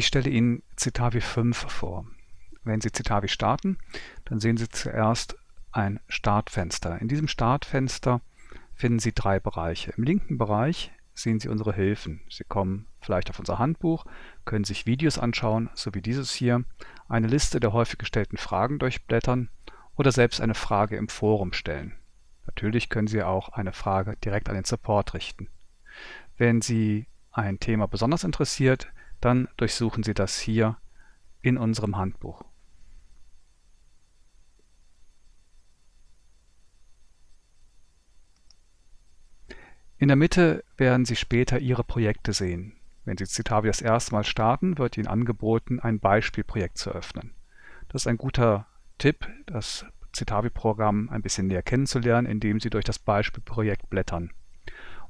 Ich stelle Ihnen Citavi 5 vor. Wenn Sie Citavi starten, dann sehen Sie zuerst ein Startfenster. In diesem Startfenster finden Sie drei Bereiche. Im linken Bereich sehen Sie unsere Hilfen. Sie kommen vielleicht auf unser Handbuch, können sich Videos anschauen, so wie dieses hier, eine Liste der häufig gestellten Fragen durchblättern oder selbst eine Frage im Forum stellen. Natürlich können Sie auch eine Frage direkt an den Support richten. Wenn Sie ein Thema besonders interessiert, dann durchsuchen Sie das hier in unserem Handbuch. In der Mitte werden Sie später Ihre Projekte sehen. Wenn Sie Citavi das erste Mal starten, wird Ihnen angeboten, ein Beispielprojekt zu öffnen. Das ist ein guter Tipp, das Citavi-Programm ein bisschen näher kennenzulernen, indem Sie durch das Beispielprojekt blättern.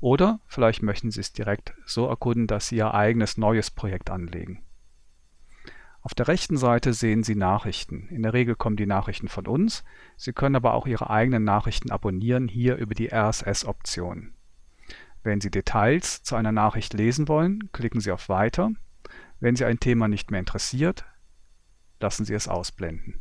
Oder vielleicht möchten Sie es direkt so erkunden, dass Sie Ihr eigenes neues Projekt anlegen. Auf der rechten Seite sehen Sie Nachrichten. In der Regel kommen die Nachrichten von uns. Sie können aber auch Ihre eigenen Nachrichten abonnieren, hier über die RSS-Option. Wenn Sie Details zu einer Nachricht lesen wollen, klicken Sie auf Weiter. Wenn Sie ein Thema nicht mehr interessiert, lassen Sie es ausblenden.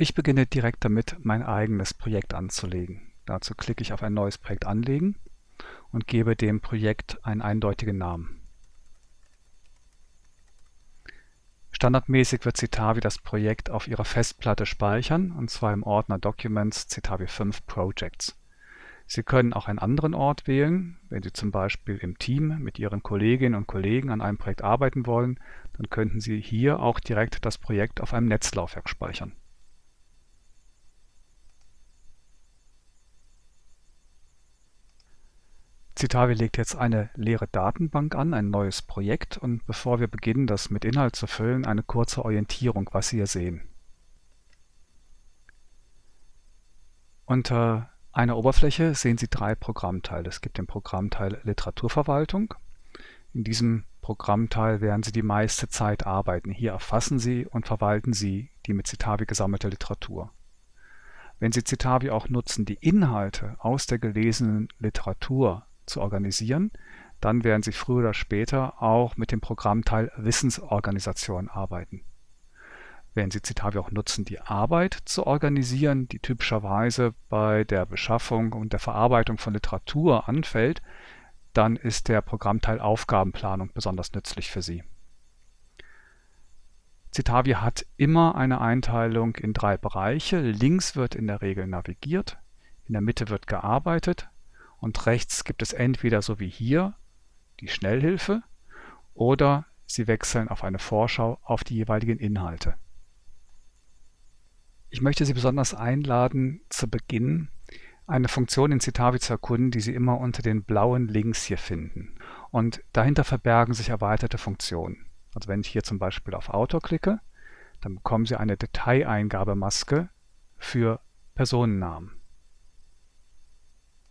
Ich beginne direkt damit, mein eigenes Projekt anzulegen. Dazu klicke ich auf ein neues Projekt anlegen und gebe dem Projekt einen eindeutigen Namen. Standardmäßig wird Citavi das Projekt auf Ihrer Festplatte speichern, und zwar im Ordner Documents Citavi 5 Projects. Sie können auch einen anderen Ort wählen. Wenn Sie zum Beispiel im Team mit Ihren Kolleginnen und Kollegen an einem Projekt arbeiten wollen, dann könnten Sie hier auch direkt das Projekt auf einem Netzlaufwerk speichern Citavi legt jetzt eine leere Datenbank an, ein neues Projekt und bevor wir beginnen, das mit Inhalt zu füllen, eine kurze Orientierung, was Sie hier sehen. Unter einer Oberfläche sehen Sie drei Programmteile. Es gibt den Programmteil Literaturverwaltung. In diesem Programmteil werden Sie die meiste Zeit arbeiten. Hier erfassen Sie und verwalten Sie die mit Citavi gesammelte Literatur. Wenn Sie Citavi auch nutzen, die Inhalte aus der gelesenen Literatur zu organisieren, dann werden Sie früher oder später auch mit dem Programmteil Wissensorganisation arbeiten. Wenn Sie Citavi auch nutzen, die Arbeit zu organisieren, die typischerweise bei der Beschaffung und der Verarbeitung von Literatur anfällt, dann ist der Programmteil Aufgabenplanung besonders nützlich für Sie. Citavi hat immer eine Einteilung in drei Bereiche. Links wird in der Regel navigiert, in der Mitte wird gearbeitet und rechts gibt es entweder so wie hier die Schnellhilfe oder Sie wechseln auf eine Vorschau auf die jeweiligen Inhalte. Ich möchte Sie besonders einladen, zu Beginn eine Funktion in Citavi zu erkunden, die Sie immer unter den blauen Links hier finden. Und dahinter verbergen sich erweiterte Funktionen. Also wenn ich hier zum Beispiel auf Autor klicke, dann bekommen Sie eine Dateieingabemaske für Personennamen.